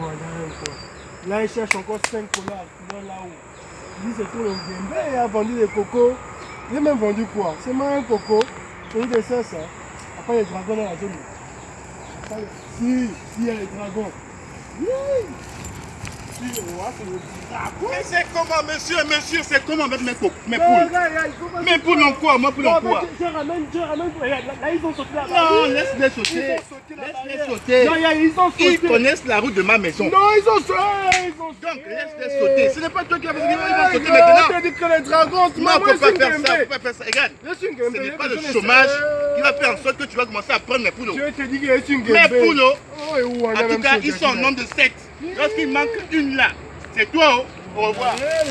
Encore. Là, il cherche encore 5 dollars là-haut. Il dit c'est pour le Gembe, il a vendu des cocos. Il a même vendu quoi? C'est même un coco. C'est une de ça, ça. Après, les dragons dans la zone. Si, si, il y a les dragons. Oui. Si, le roi, c'est le dragon. Mais c'est comment, monsieur, monsieur, c'est comment avec mes, poules? Mes poules ont quoi? Moi, poules mais quoi? je, ramène, je ramène. Là, là, ils ont sauté la Non, laisse-les sauter. Laisse-les sauter. Non, ils ont sauté. Ils connaissent la route de ma maison. Non, ils ont sauté. Donc, laisse-les sauter. Ce n'est pas toi qui vas venir, ils vont sauter maintenant. Dit que les dragons, Non, moi, on ne peut pas faire ça. On Gembe. peut pas faire ça. Regarde, ce n'est pas le chômage ça. qui va faire en sorte que tu vas commencer à prendre mes poules. Je te dis que suis une Mes poules, oh. Oh, en tout cas, ils sont en là. nombre de 7. Lorsqu'il manque une là, c'est toi. Au revoir. Eh,